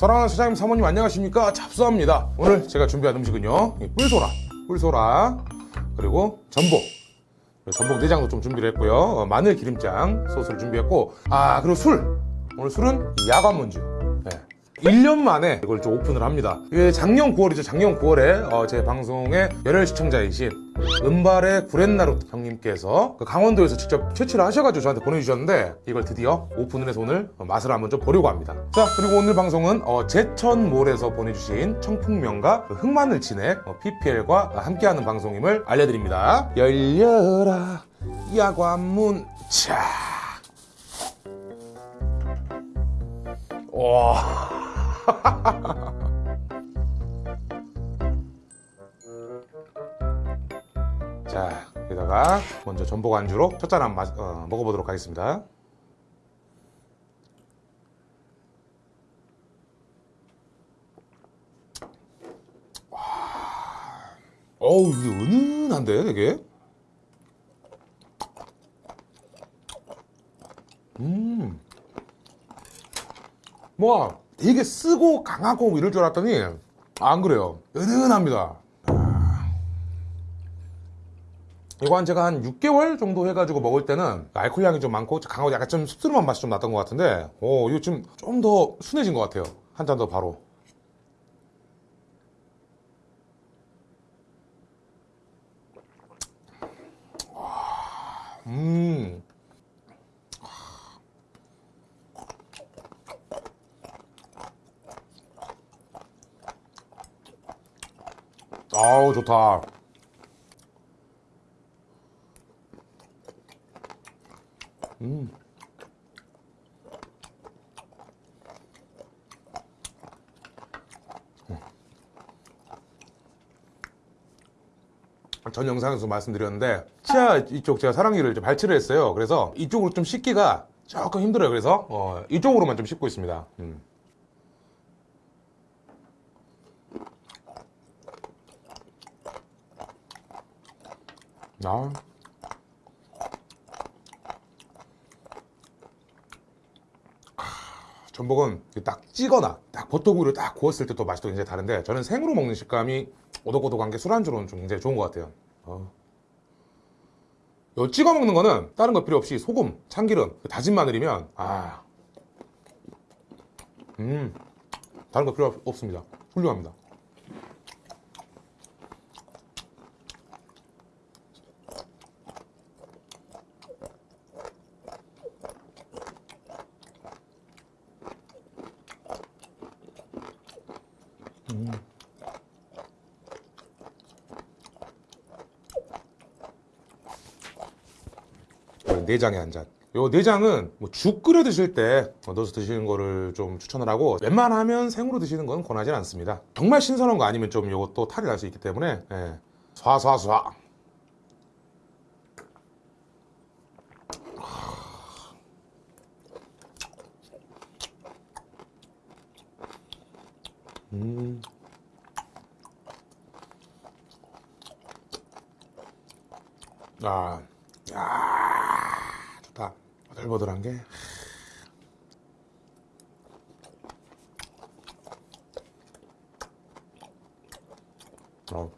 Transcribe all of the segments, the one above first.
사랑하는 사장님 사모님 안녕하십니까? 잡수합니다. 오늘 제가 준비한 음식은요 이 뿔소라. 뿔소라 그리고 전복. 전복 내장도 좀 준비를 했고요. 어, 마늘 기름장 소스를 준비했고 아 그리고 술. 오늘 술은 이 야관문주. 네. 1년 만에 이걸 좀 오픈을 합니다. 이게 작년 9월이죠. 작년 9월에 어, 제 방송에 열혈 시청자이신 은발의 구렛나루 형님께서 그 강원도에서 직접 채취를 하셔가지고 저한테 보내주셨는데 이걸 드디어 오픈을 해서 오늘 어, 맛을 한번 좀 보려고 합니다. 자 그리고 오늘 방송은 어, 제천몰에서 보내주신 청풍면과 그 흑마늘 진액 어, PPL과 함께하는 방송임을 알려드립니다. 열려라 야관문. 차 와. 자, 여기다가 먼저 전복 안주로 첫 잔 한번 마- 어, 먹어보도록 하겠습니다. 와, 어우, 이게 은은한데, 되게? 음. 뭐, 되게 쓰고 강하고 이럴 줄 알았더니, 안 그래요. 은은합니다. 이거 한 제가 한 6개월 정도 해가지고 먹을 때는 알코올 향이 좀 많고 강하고 약간 좀 씁쓸한 맛이 좀 났던 것 같은데 오 이거 지금 좀 더 순해진 것 같아요 한 잔 더 바로 음 아우 좋다. 전 영상에서 말씀드렸는데 치아 이쪽 제가 사랑니를 좀 발치를 했어요. 그래서 이쪽으로 좀 씻기가 조금 힘들어요. 그래서 어, 이쪽으로만 좀 씻고 있습니다. 음. 아. 전복은 딱 찌거나 딱 버터구이를 딱 구웠을 때 또 맛이 또 굉장히 다른데 저는 생으로 먹는 식감이 오독오독한 게 술안주로는 좀 굉장히 좋은 것 같아요 어. 요 찍어 먹는 거는 다른 거 필요 없이 소금, 참기름, 그 다진 마늘이면 아, 음, 다른 거 필요 없- 없습니다. 훌륭합니다. 요 내장에 한 잔. 요 내장은 뭐 죽 끓여 드실 때 넣어서 드시는 거를 좀 추천을 하고 웬만하면 생으로 드시는 건 권하지 않습니다. 정말 신선한 거 아니면 좀 요것도 탈이 날 수 있기 때문에 예. 쏴쏴쏴. 음. 아, 야, 버들버들한 게. 어.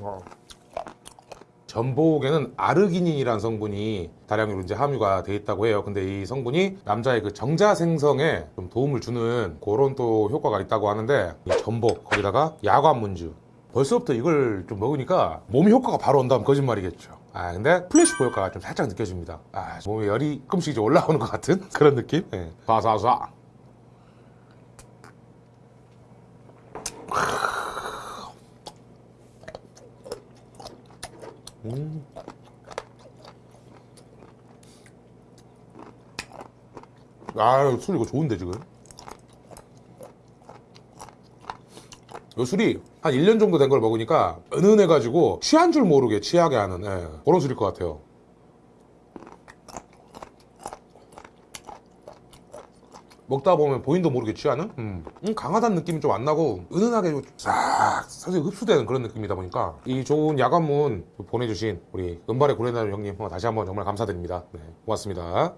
어. 전복에는 아르기닌이라는 성분이 다량으로 이제 함유가 돼 있다고 해요. 근데 이 성분이 남자의 그 정자 생성에 좀 도움을 주는 그런 또 효과가 있다고 하는데 이 전복 거기다가 야관문주 벌써부터 이걸 좀 먹으니까 몸에 효과가 바로 온다면 거짓말이겠죠. 아 근데 플래시보 효과가 좀 살짝 느껴집니다. 아 몸에 열이 조금씩 이제 올라오는 것 같은 그런 느낌. 예. 쏴쏴 쏴. 아, 술 이거 좋은데 지금. 요 술이 한 1년 정도 된 걸 먹으니까 은은해가지고 취한 줄 모르게 취하게 하는 예, 그런 술일 것 같아요. 먹다 보면 본인도 모르게 취하는? 음. 음, 강하다는 느낌이 좀 안 나고 은은하게 싹 사실 흡수되는 그런 느낌이다 보니까 이 좋은 야간문 보내주신 우리 은발의 고래나루 형님 어, 다시 한번 정말 감사드립니다. 네, 고맙습니다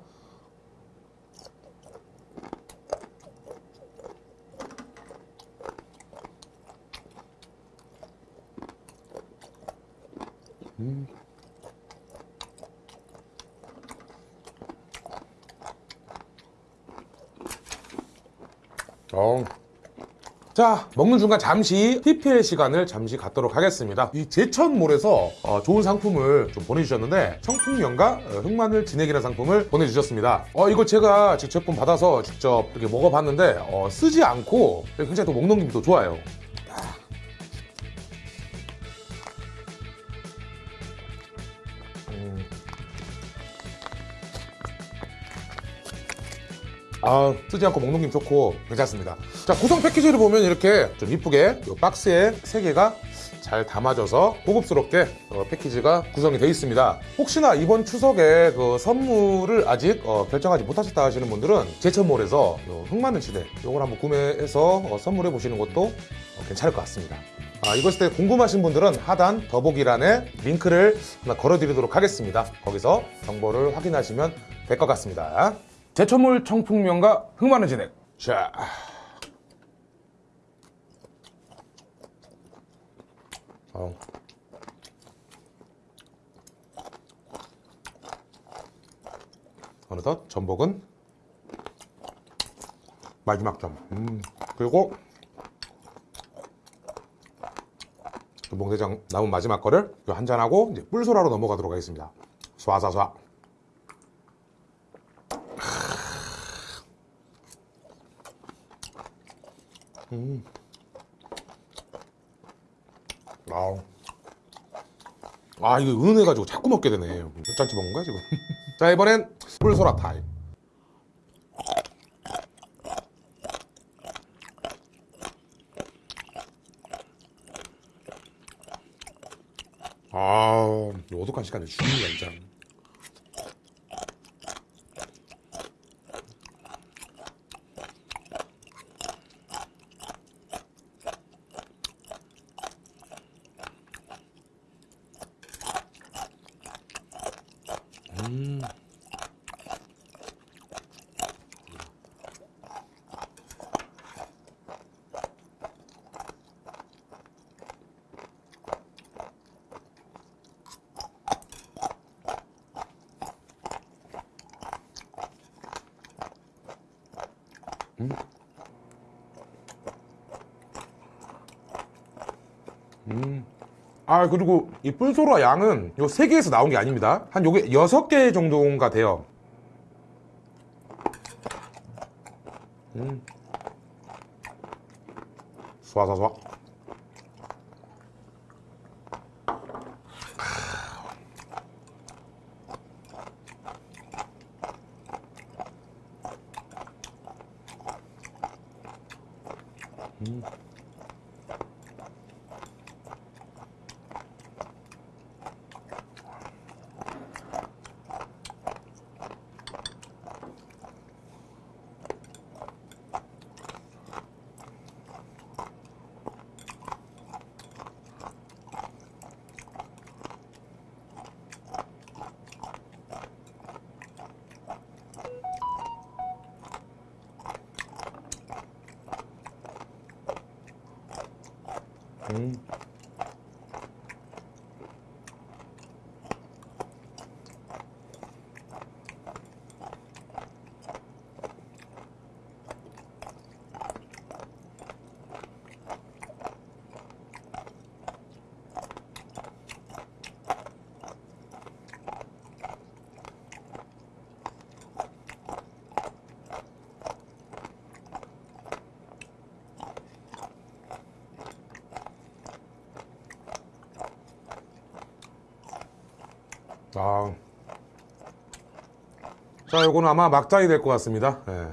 어. 자 먹는 순간 잠시 PPL 시간을 잠시 갖도록 하겠습니다. 이 제천몰에서 어, 좋은 상품을 좀 보내주셨는데 청풍면과 어, 흑마늘 진액이라는 상품을 보내주셨습니다. 어 이거 제가 직접 제품 받아서 직접 이렇게 먹어봤는데 어, 쓰지 않고 굉장히 또 먹는 기분도 좋아요 아, 쓰지 않고 먹는 김 좋고 괜찮습니다. 자, 구성 패키지를 보면 이렇게 좀 이쁘게 이 박스에 세 개가 잘 담아져서 고급스럽게 어, 패키지가 구성이 되어 있습니다. 혹시나 이번 추석에 그 선물을 아직 어, 결정하지 못하셨다 하시는 분들은 제천몰에서 요 흑마늘 시대 이걸 한번 구매해서 어, 선물해 보시는 것도 어, 괜찮을 것 같습니다. 아, 이것에 대해 궁금하신 분들은 하단 더보기란에 링크를 하나 걸어드리도록 하겠습니다. 거기서 정보를 확인하시면 될 것 같습니다. 제천몰 청풍면과 흑마늘 진액. 자. 어. 어느덧 전복은 마지막 점. 음. 그리고 전복대장 남은 마지막 거를 한 잔하고 이제 뿔소라로 넘어가도록 하겠습니다. 쏴쏴쏴. 아우. 아, 이거 은은해가지고 자꾸 먹게 되네. 몇 잔치 먹은 거야, 지금? 자, 이번엔 뿔소라 타임. 아, 이 어둑한 시간에 죽는다, 진짜. 아 그리고 이 뿔소라 양은 요세 개에서 나온 게 아닙니다 한 요게 여섯 개 정도인가 돼요 음. 쏴쏴쏴 음. 오케이. 아. 자, 요거는 아마 막장이 될 것 같습니다. 예.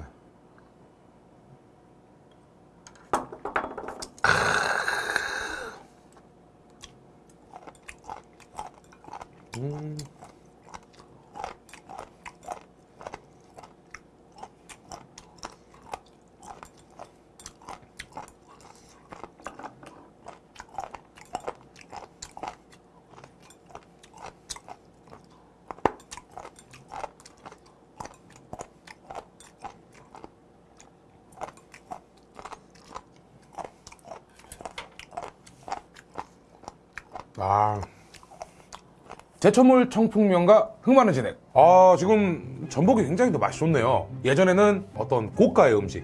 아. 제철물 청풍면과 흑마늘 진액. 아, 지금 전복이 굉장히 더 맛이 좋네요. 예전에는 어떤 고가의 음식,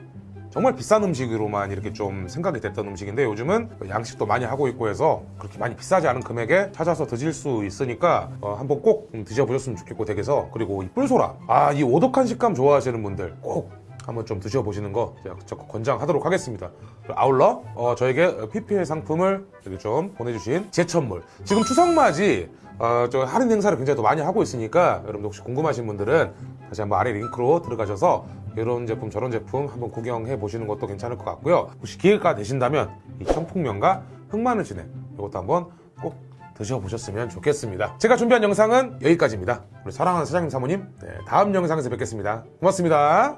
정말 비싼 음식으로만 이렇게 좀 생각이 됐던 음식인데 요즘은 양식도 많이 하고 있고 해서 그렇게 많이 비싸지 않은 금액에 찾아서 드실 수 있으니까 어, 한번 꼭 드셔보셨으면 좋겠고 댁에서 그리고 이 뿔소라 아 이 오독한 식감 좋아하시는 분들 꼭 한번 좀 드셔보시는 거 적극 권장하도록 하겠습니다. 아울러 어, 저에게 PPL 상품을 이렇게 좀 보내주신 제천물 지금 추석맞이 어, 저 할인 행사를 굉장히 또 많이 하고 있으니까 여러분들 혹시 궁금하신 분들은 다시 한번 아래 링크로 들어가셔서 이런 제품 저런 제품 한번 구경해 보시는 것도 괜찮을 것 같고요. 혹시 기회가 되신다면 이 청풍면과 흑마늘 진액 이것도 한번 꼭 드셔보셨으면 좋겠습니다. 제가 준비한 영상은 여기까지입니다. 우리 사랑하는 사장님 사모님 네, 다음 영상에서 뵙겠습니다. 고맙습니다.